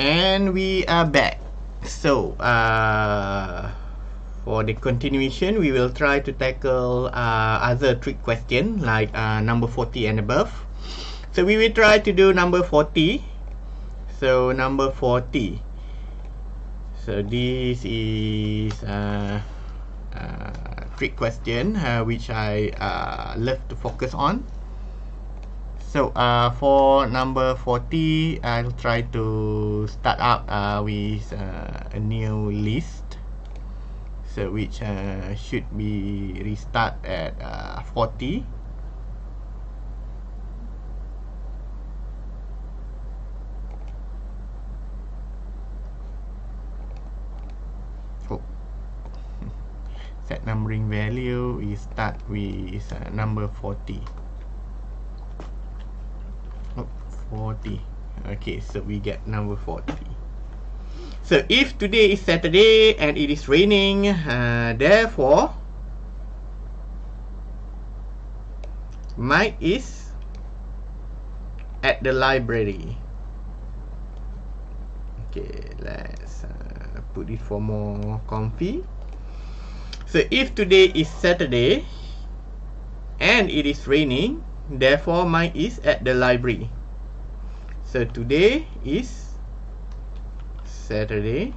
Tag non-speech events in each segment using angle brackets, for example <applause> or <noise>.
And we are back. So, uh, for the continuation, we will try to tackle uh, other trick question like uh, number 40 and above. So, we will try to do number 40. So, number 40. So, this is uh, uh, trick question uh, which I love to focus on. So uh, for number 40, I'll try to start out uh, with uh, a new list. So which uh, should be restart at uh, 40. Oh. <laughs> Set numbering value is start with uh, number 40. 40 okay so we get number 40 so if today is Saturday and it is raining uh, therefore Mike is at the library. Okay let's uh, put it for more comfy. So if today is Saturday and it is raining therefore Mike is at the library So today is Saturday.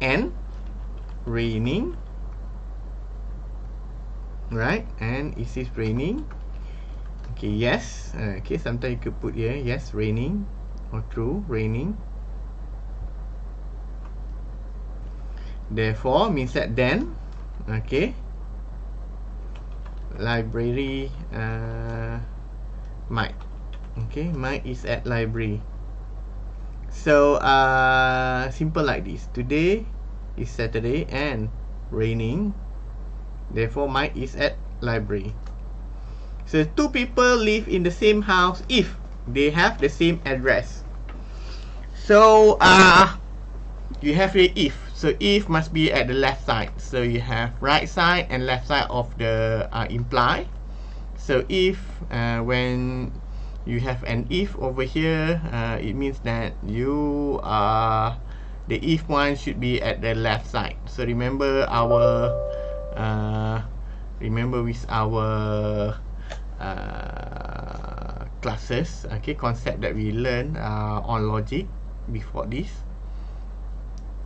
And raining. Right? And is it raining? Okay, yes. Uh, okay, sometimes you could put here, yes, raining. Or true, raining. Therefore means that then. Okay library uh, Mike. Okay Mike is at library. So uh, simple like this. Today is Saturday and raining. Therefore Mike is at library. So two people live in the same house if they have the same address. So uh, you have a if so if must be at the left side. So you have right side and left side of the uh, imply. So if uh, when you have an if over here uh, it means that you are the if one should be at the left side. So remember our uh, remember with our uh, classes okay concept that we learn uh, on logic before this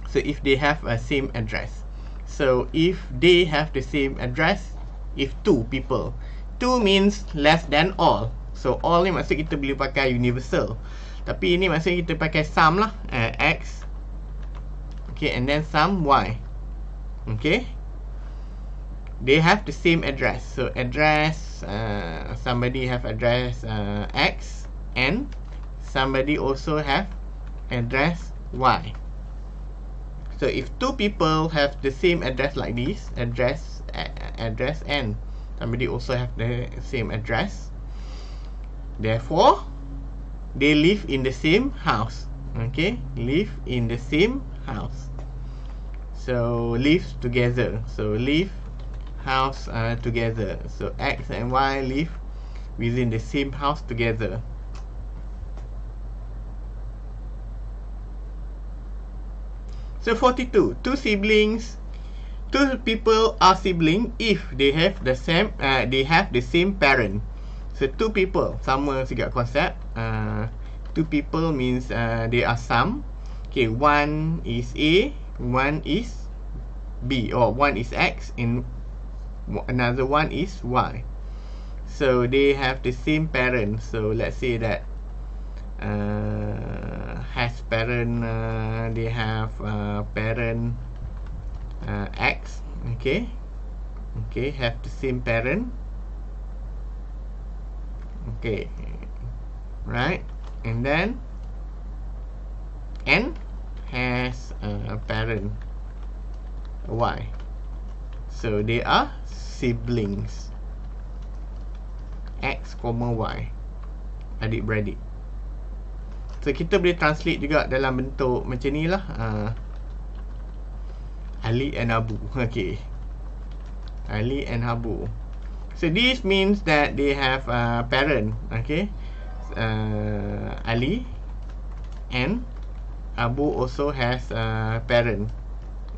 so if they have a same address. So if they have the same address if two people two means less than all. So all ni maksud kita boleh pakai universal. Tapi ini maksud kita pakai sum lah uh, x okay and then sum y okay? They have the same address. So address uh, somebody have address uh, x and somebody also have address y So if two people have the same address like this, address address and somebody also have the same address, therefore they live in the same house. Okay, live in the same house. So live together. So live house uh, together. So X and Y live within the same house together. So 42. Two siblings. Two people are sibling if they have the same uh, they have the same parent. So two people sama juga konsep. Uh, two people means uh, they are some. Okay, one is A, one is B, or one is X, and another one is Y. So they have the same parent. So let's say that uh, has parent uh, they have uh, parent uh, X okay? Okay have the same parent. Okay right? And then N has a parent Y. So they are siblings. X comma Y. Adik-beradik So kita boleh translate juga dalam bentuk macam ni lah uh, Ali and Abu Okay Ali and Abu So this means that they have a parent, okay? Uh, Ali and Abu also has a parent,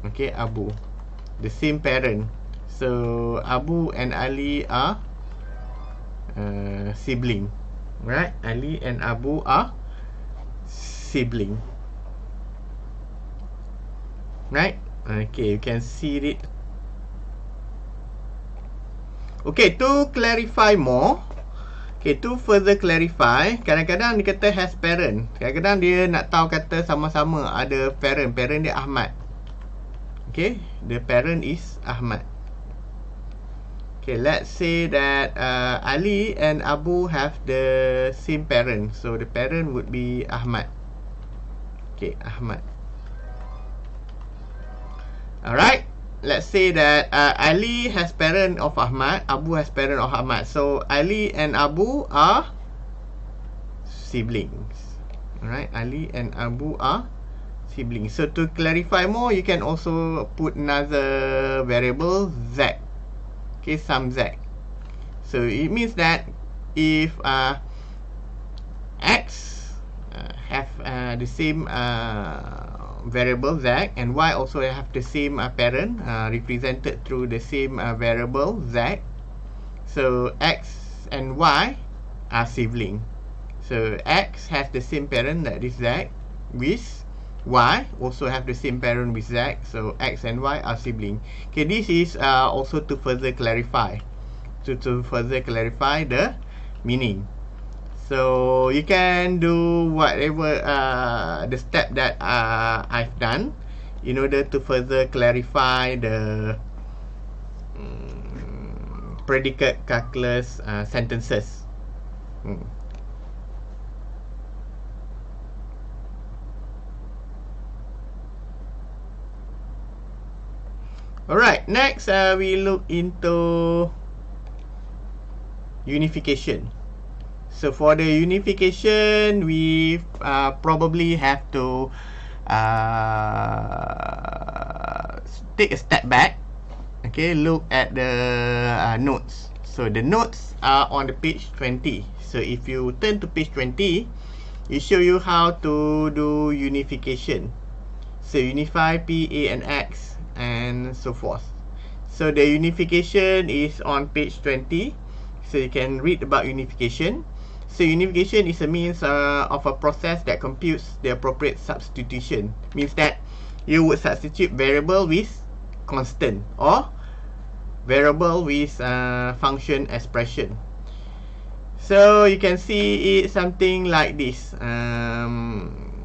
okay? Abu, the same parent. So Abu and Ali are uh, sibling, right? Ali and Abu are sibling, right? Okay, you can see it. Okay, to clarify more, okay, to further clarify, kadang-kadang dia kata has parent. Kadang-kadang dia nak tahu kata sama-sama ada parent. Parent dia Ahmad. Okay, the parent is Ahmad. Okay, let's say that uh, Ali and Abu have the same parent. So the parent would be Ahmad. Okay, Ahmad. Alright. Let's say that uh, Ali has parent of Ahmad, Abu has parent of Ahmad. So Ali and Abu are siblings. Alright, Ali and Abu are siblings. So to clarify more, you can also put another variable Z. Okay, some Z. So it means that if uh, X have uh, the same uh, variable z and y also have the same uh, parent uh, represented through the same uh, variable z. So x and y are sibling. So x has the same parent that is z with y also have the same parent with z. So x and y are sibling. Okay this is uh, also to further clarify. To, to further clarify the meaning so you can do whatever uh, the step that uh, I've done in order to further clarify the um, predicate calculus uh, sentences. Hmm. Alright, next uh, we look into unification. So for the unification, we uh, probably have to uh, take a step back. Okay, look at the uh, notes. So the notes are on the page 20. So if you turn to page 20, it show you how to do unification. So unify P, A and X and so forth. So the unification is on page 20. So you can read about unification. So unification is a means uh, of a process that computes the appropriate substitution. Means that you would substitute variable with constant or variable with uh, function expression. So you can see it something like this. Um,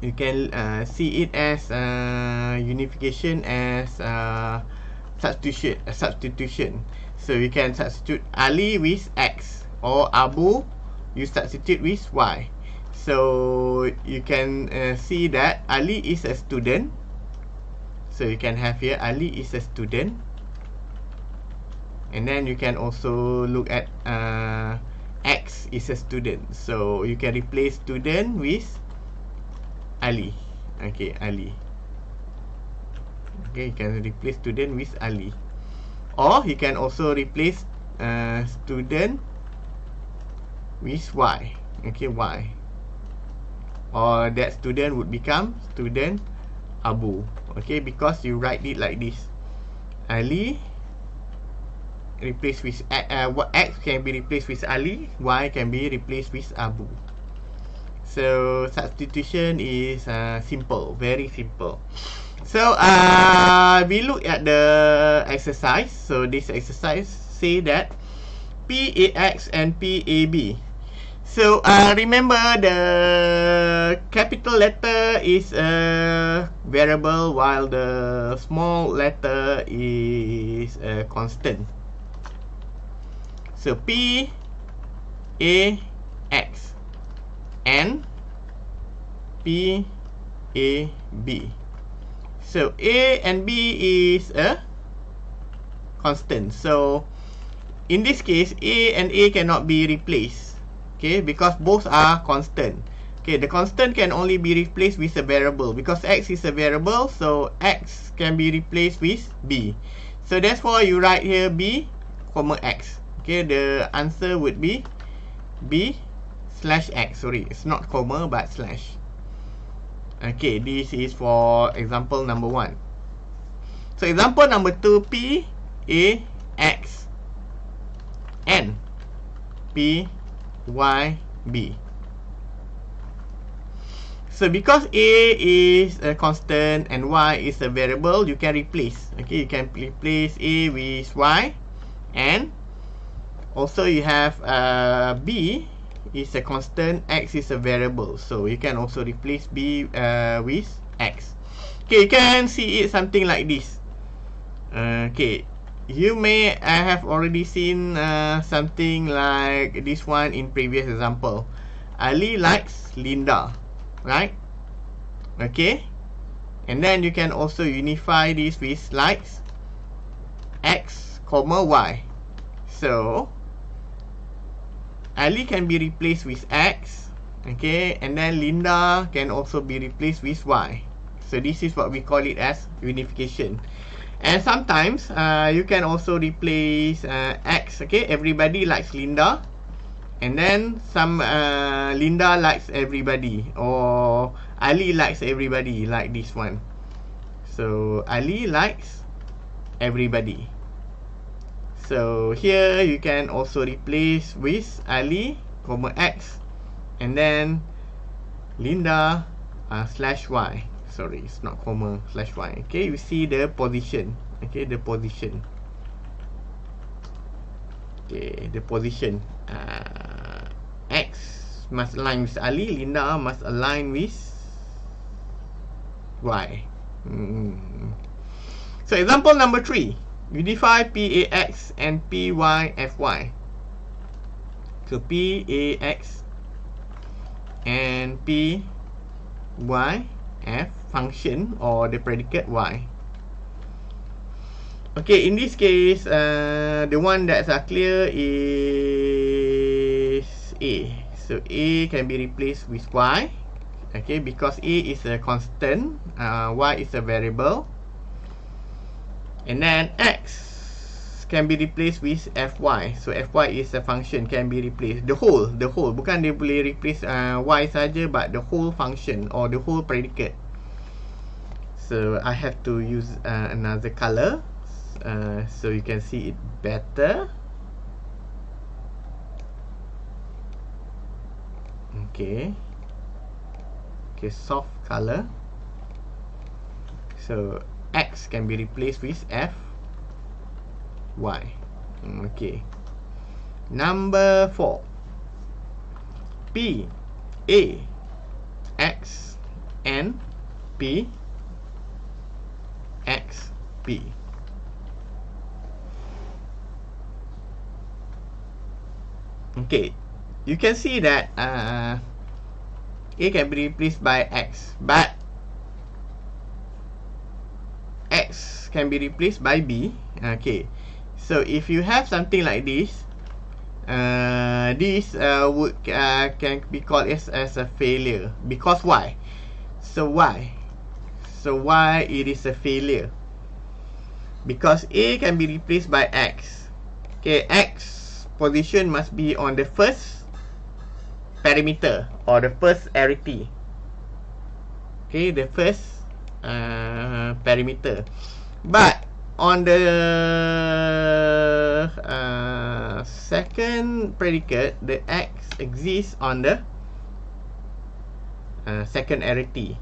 you can uh, see it as uh, unification as uh, substitution. Uh, substitution. So you can substitute Ali with X or Abu you substitute with Y. So you can uh, see that Ali is a student. So you can have here Ali is a student. And then you can also look at uh, X is a student. So you can replace student with Ali. Okay Ali. Okay you can replace student with Ali. Or you can also replace uh, student with y? Okay y. Or that student would become student abu. Okay because you write it like this. Ali replaced with uh, what x can be replaced with ali y can be replaced with abu. So substitution is uh, simple very simple. So uh, we look at the exercise. So this exercise say that PAX and PAB So uh, remember the capital letter is a variable while the small letter is a constant. So P A X and P A B. So A and B is a constant. So in this case A and A cannot be replaced okay because both are constant okay the constant can only be replaced with a variable because x is a variable so x can be replaced with b so that's why you write here b comma x. Okay, the answer would be b slash x. Sorry, it's not comma but slash. Okay, this is for example number one. So example number two, p a x n p y b. So because a is a constant and y is a variable, you can replace. Okay, you can replace a with y, and also you have uh, b is a constant, x is a variable. So you can also replace b uh, with x. Okay, you can see it something like this. Uh, okay, you may I have already seen uh, something like this one in previous example. Ali likes Linda right? Okay. And then you can also unify this with likes x comma y. So Ali can be replaced with x okay? And then Linda can also be replaced with y. So this is what we call it as unification and sometimes uh, you can also replace uh, x okay? Everybody likes Linda. And then some uh, Linda likes everybody. Or Ali likes everybody like this one. So Ali likes everybody. So here you can also replace with Ali comma X. And then Linda uh, slash Y sorry it's not comma slash Y. Okay you see the position. Okay the position. Okay the position. Uh, X must align with Ali Linda must align with Y. Hmm. so example number three. Unify PAX and PYFY so PAX and PYF function or the predicate Y Okay, in this case, uh, the one that's clear is A. So A can be replaced with Y. Okay, because A is a constant, uh, Y is a variable. And then X can be replaced with Fy. So Fy is a function can be replaced. The whole, the whole. Bukan dia boleh replace uh, Y saja, but the whole function or the whole predicate. So I have to use uh, another color. uh, so you can see it better. Okay. Okay soft color. So X can be replaced with F Y. Okay. Number 4 P A X N P X P Okay, you can see that uh, A can be replaced by X, but X can be replaced by B. Okay, so if you have something like this, uh, this uh, would uh, can be called as, as a failure because why? So why? So why it is a failure? Because A can be replaced by X. Okay, X position must be on the first perimeter or the first arity. Okay, the first uh, perimeter. But on the uh, second predicate, the x exists on the uh, second arity.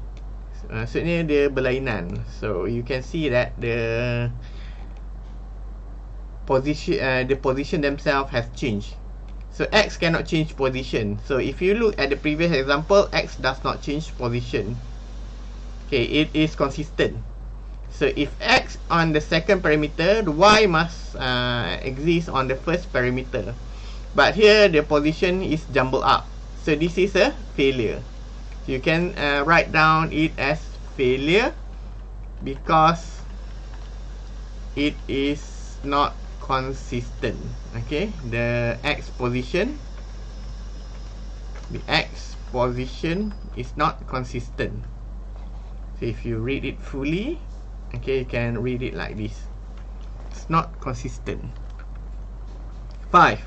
Uh, maksudnya dia berlainan. So you can see that the position uh, the position themselves has changed. So x cannot change position. So if you look at the previous example x does not change position. Okay it is consistent. So if x on the second parameter the y must uh, exist on the first parameter but here the position is jumbled up. So this is a failure you can uh, write down it as failure because it is not consistent okay the x position the x position is not consistent so if you read it fully okay you can read it like this it's not consistent 5.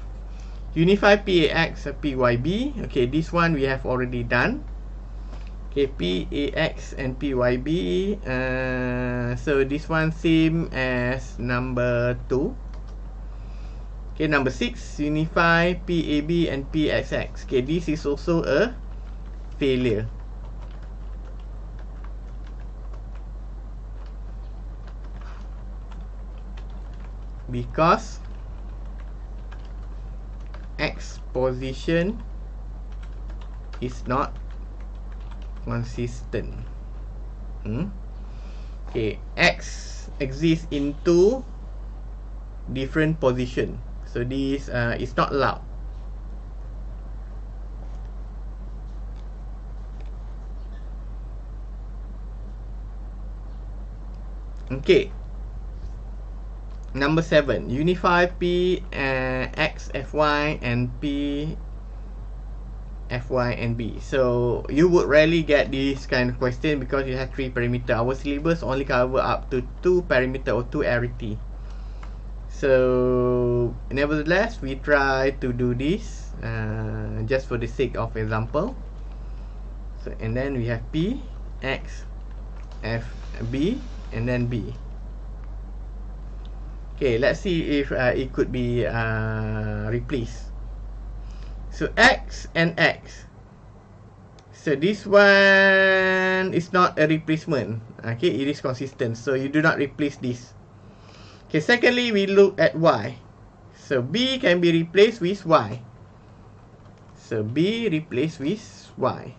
Unify PAX PYB. Okay, this one we have already done. Okay, PAX and PYB. Uh, so this one same as number 2. Okay, number 6. Unify PAB and PXX. Okay, this is also a failure. Because X position is not consistent. Hmm? Okay, X exists in two different position. So this uh, is not allowed. Okay. Number seven, unify P uh, X F Y and P F Y and B. So you would rarely get this kind of question because you have three parameter. Our syllabus only cover up to two parameter or two arity. So nevertheless, we try to do this uh, just for the sake of example. So and then we have P X F B and then B. Okay, let's see if uh, it could be uh, replaced. So X and X. So this one is not a replacement. Okay, it is consistent. So you do not replace this. Okay, secondly, we look at Y. So B can be replaced with Y. So B replaced with Y.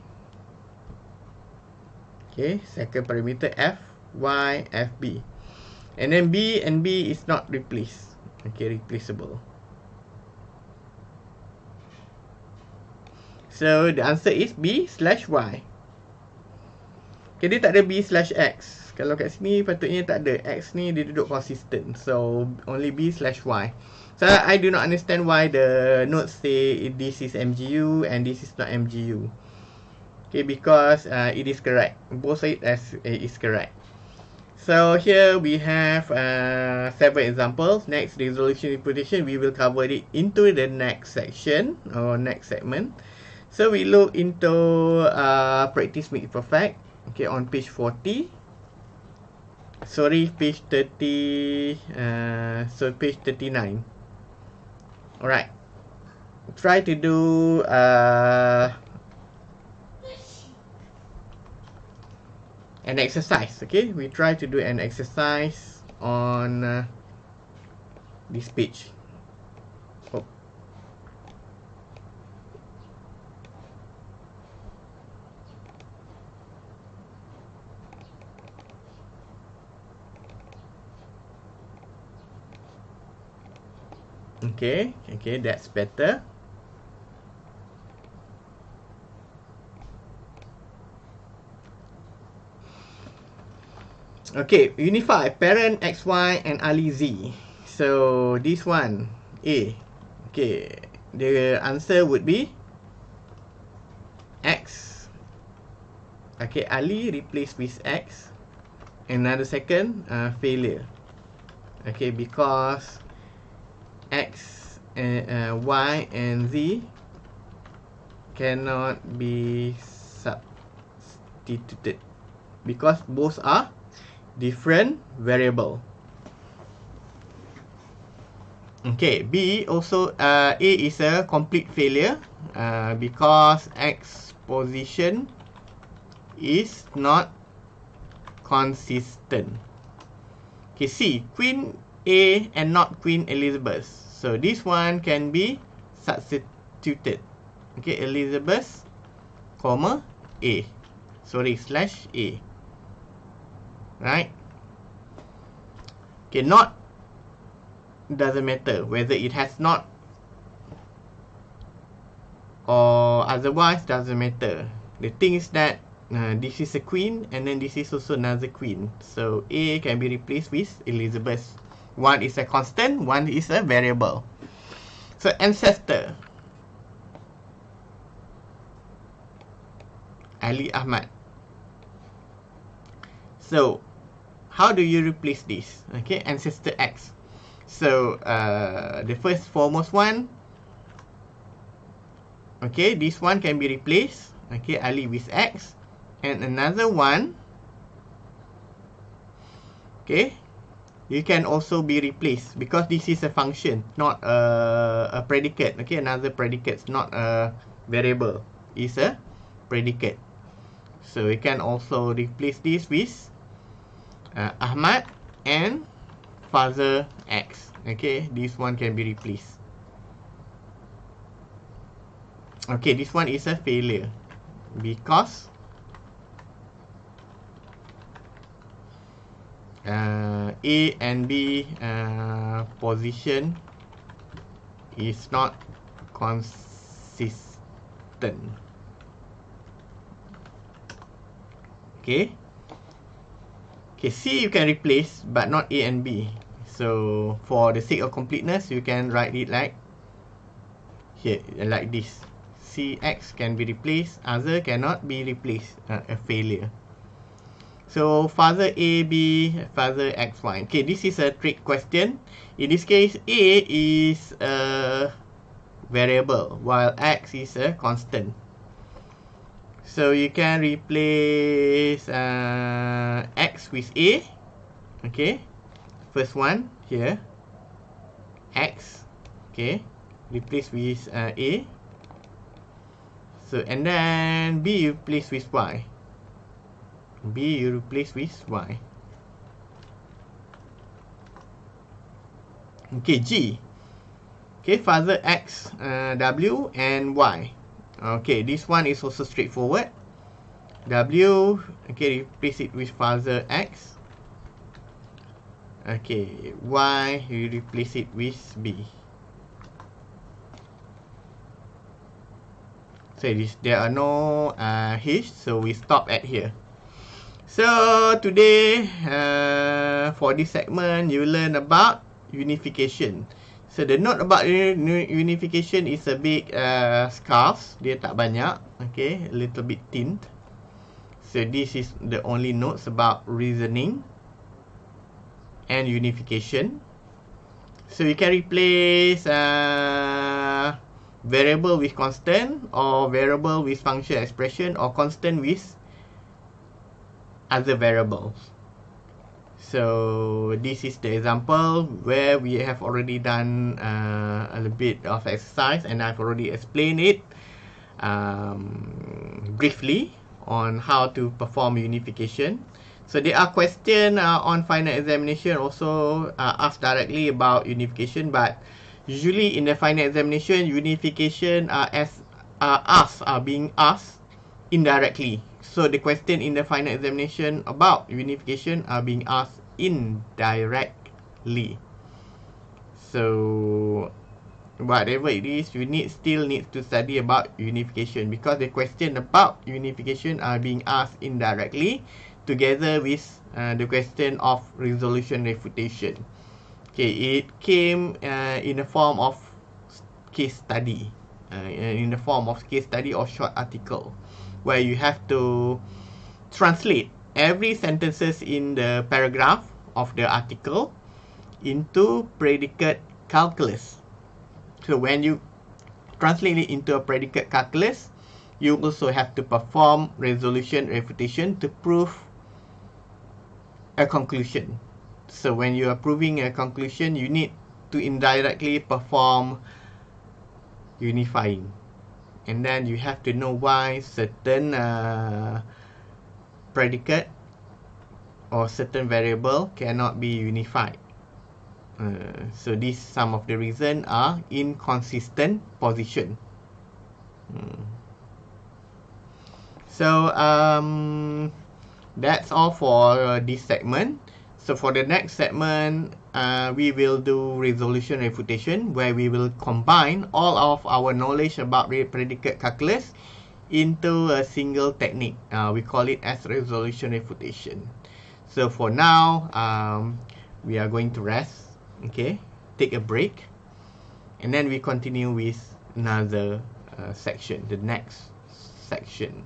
Okay, second parameter F, Y, F, B. And then B and B is not replaced. Okay, replaceable. So the answer is B slash Y. Okay, dia tak ada B slash X. Kalau kat sini patutnya tak ada. X ni dia duduk consistent. So only B slash Y. So I do not understand why the notes say this is MGU and this is not MGU. Okay, because uh, it is correct. Both side as uh, is correct. So here we have uh, several examples. Next resolution interpretation, we will cover it into the next section or next segment. So we look into uh, practice make perfect. Okay, on page 40. Sorry, page 30. Uh, so page 39. Alright. Try to do uh, an exercise okay we try to do an exercise on uh, this page okay okay that's better Okay, unify parent XY and Ali Z. So this one A. Okay, the answer would be X. Okay, Ali replace with X. Another second uh, failure. Okay, because X, and, uh, Y and Z cannot be substituted because both are different variable. Okay, B also uh, A is a complete failure uh, because X position is not consistent. Okay, C Queen A and not Queen Elizabeth. So this one can be substituted. Okay, Elizabeth, comma A. Sorry, slash A. right okay not doesn't matter whether it has not or otherwise doesn't matter the thing is that uh, this is a queen and then this is also another queen so a can be replaced with elizabeth one is a constant one is a variable. So ancestor. Ali ahmad. So how do you replace this? Okay ancestor x. So uh, the first foremost one, okay, this one can be replaced. Okay, Ali with X, and another one, okay, you can also be replaced because this is a function, not a, a predicate. Okay, another predicate, not a variable, is a predicate. So we can also replace this with uh, Ahmad and father X. Okay, this one can be replaced. Okay, this one is a failure because uh, A and B uh, position is not consistent. Okay. Okay, C you can replace but not A and B. So for the sake of completeness, you can write it like here, like this. CX can be replaced, other cannot be replaced, uh, a failure. So father A, B, father X, Y. Okay, this is a trick question. In this case, A is a variable while X is a constant. So you can replace uh, X with A. Okay. First one here. X. Okay. Replace with uh, A. So and then B replace with Y. B you replace with Y. Okay, G. Okay, father X, uh, W and Y. Okay, this one is also straightforward. W, okay, replace it with father X. Okay, Y, you replace it with B. So this, there are no uh, H, so we stop at here. So today, uh, for this segment, you learn about unification. So the note about unification is a bit uh, scarce. Dia tak banyak. Okay, a little bit thin. So this is the only notes about reasoning and unification. So you can replace uh, variable with constant or variable with function expression or constant with other variables. So this is the example where we have already done uh, a little bit of exercise and I've already explained it um, briefly on how to perform unification. So there are questions uh, on final examination also uh, asked directly about unification but usually in the final examination unification are as are asked are being asked indirectly so the question in the final examination about unification are being asked indirectly. So whatever it is you need still need to study about unification because the question about unification are being asked indirectly together with uh, the question of resolution refutation. Okay, it came uh, in the form of case study, uh, in the form of case study or short article, where you have to translate every sentences in the paragraph of the article into predicate calculus. So when you translate it into a predicate calculus, you also have to perform resolution refutation to prove a conclusion. So when you are proving a conclusion, you need to indirectly perform unifying. And then you have to know why certain uh, predicate or certain variable cannot be unified. Uh, so these some of the reason are inconsistent position. Hmm. So um, that's all for uh, this segment. So for the next segment, uh, we will do resolution refutation where we will combine all of our knowledge about predicate calculus into a single technique. Uh, we call it as resolution refutation. So for now, um, we are going to rest, okay, take a break, and then we continue with another uh, section, the next section.